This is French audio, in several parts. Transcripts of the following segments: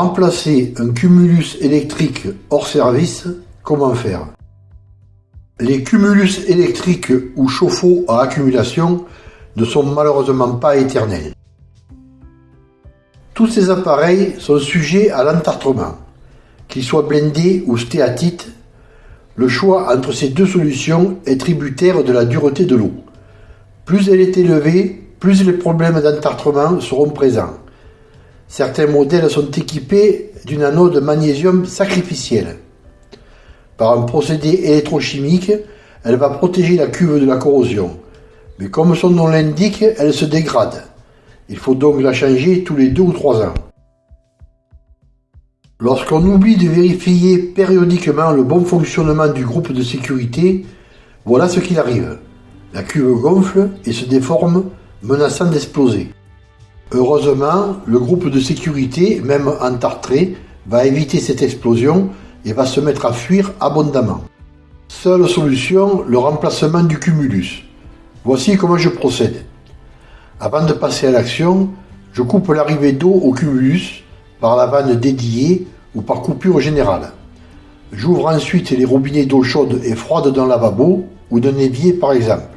Remplacer un cumulus électrique hors service, comment faire? Les cumulus électriques ou chauffe-eau à accumulation ne sont malheureusement pas éternels. Tous ces appareils sont sujets à l'entartrement. Qu'ils soient blindés ou stéatites, le choix entre ces deux solutions est tributaire de la dureté de l'eau. Plus elle est élevée, plus les problèmes d'entartrement seront présents. Certains modèles sont équipés d'une anode magnésium sacrificielle. Par un procédé électrochimique, elle va protéger la cuve de la corrosion. Mais comme son nom l'indique, elle se dégrade. Il faut donc la changer tous les deux ou trois ans. Lorsqu'on oublie de vérifier périodiquement le bon fonctionnement du groupe de sécurité, voilà ce qu'il arrive. La cuve gonfle et se déforme, menaçant d'exploser. Heureusement, le groupe de sécurité, même entartré, va éviter cette explosion et va se mettre à fuir abondamment. Seule solution, le remplacement du cumulus. Voici comment je procède. Avant de passer à l'action, je coupe l'arrivée d'eau au cumulus par la vanne dédiée ou par coupure générale. J'ouvre ensuite les robinets d'eau chaude et froide d'un lavabo ou d'un évier par exemple.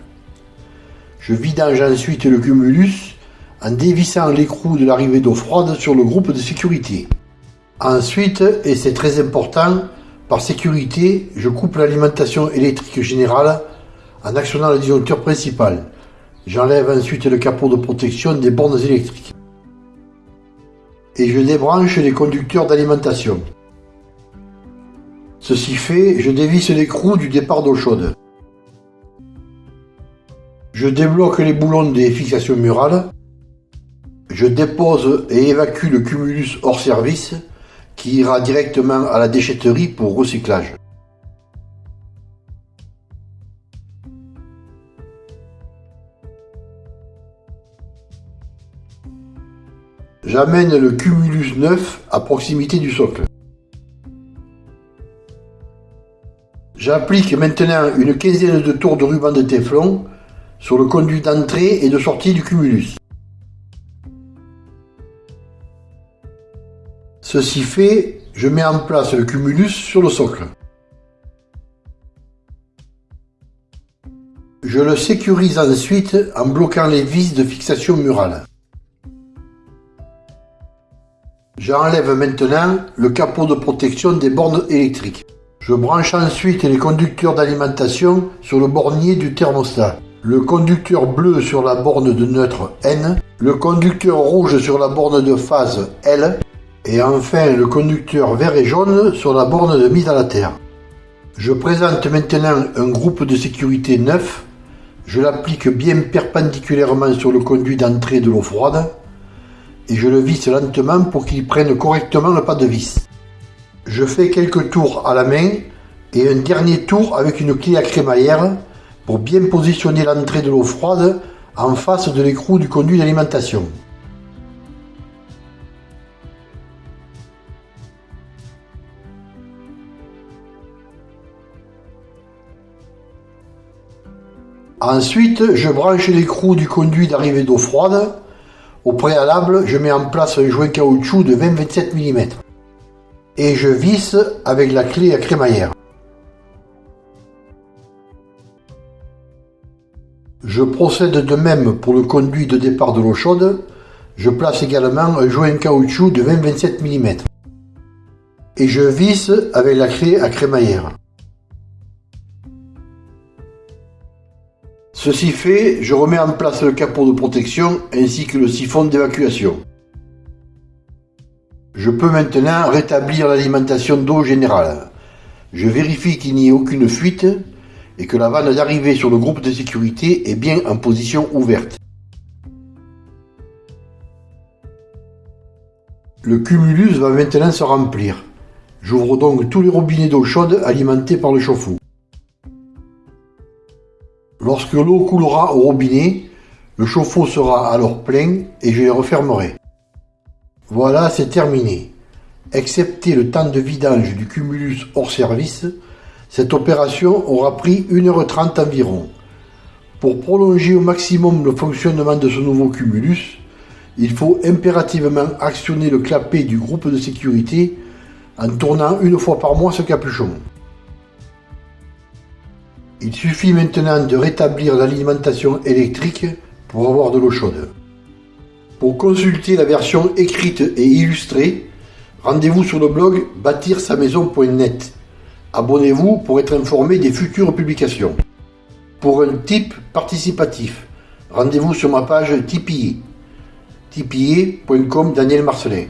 Je vidange ensuite le cumulus en dévissant l'écrou de l'arrivée d'eau froide sur le groupe de sécurité. Ensuite, et c'est très important, par sécurité, je coupe l'alimentation électrique générale en actionnant le disjoncteur principal. J'enlève ensuite le capot de protection des bornes électriques. Et je débranche les conducteurs d'alimentation. Ceci fait, je dévisse l'écrou du départ d'eau chaude. Je débloque les boulons des fixations murales je dépose et évacue le cumulus hors service qui ira directement à la déchetterie pour recyclage. J'amène le cumulus neuf à proximité du socle. J'applique maintenant une quinzaine de tours de ruban de téflon sur le conduit d'entrée et de sortie du cumulus. Ceci fait, je mets en place le cumulus sur le socle. Je le sécurise ensuite en bloquant les vis de fixation murale. J'enlève maintenant le capot de protection des bornes électriques. Je branche ensuite les conducteurs d'alimentation sur le bornier du thermostat. Le conducteur bleu sur la borne de neutre N, le conducteur rouge sur la borne de phase L et enfin le conducteur vert et jaune sur la borne de mise à la terre. Je présente maintenant un groupe de sécurité neuf. Je l'applique bien perpendiculairement sur le conduit d'entrée de l'eau froide et je le visse lentement pour qu'il prenne correctement le pas de vis. Je fais quelques tours à la main et un dernier tour avec une clé à crémaillère pour bien positionner l'entrée de l'eau froide en face de l'écrou du conduit d'alimentation. Ensuite, je branche l'écrou du conduit d'arrivée d'eau froide. Au préalable, je mets en place un joint caoutchouc de 20-27 mm. Et je visse avec la clé à crémaillère. Je procède de même pour le conduit de départ de l'eau chaude. Je place également un joint caoutchouc de 20-27 mm. Et je visse avec la clé à crémaillère. Ceci fait, je remets en place le capot de protection ainsi que le siphon d'évacuation. Je peux maintenant rétablir l'alimentation d'eau générale. Je vérifie qu'il n'y ait aucune fuite et que la vanne d'arrivée sur le groupe de sécurité est bien en position ouverte. Le cumulus va maintenant se remplir. J'ouvre donc tous les robinets d'eau chaude alimentés par le chauffe-eau. Lorsque l'eau coulera au robinet, le chauffe-eau sera alors plein et je les refermerai. Voilà, c'est terminé. Excepté le temps de vidange du cumulus hors service, cette opération aura pris 1h30 environ. Pour prolonger au maximum le fonctionnement de ce nouveau cumulus, il faut impérativement actionner le clapet du groupe de sécurité en tournant une fois par mois ce capuchon. Il suffit maintenant de rétablir l'alimentation électrique pour avoir de l'eau chaude. Pour consulter la version écrite et illustrée, rendez-vous sur le blog bâtir sa maison.net. Abonnez-vous pour être informé des futures publications. Pour un type participatif, rendez-vous sur ma page Tipeee. tipeee.com Daniel Marcelin.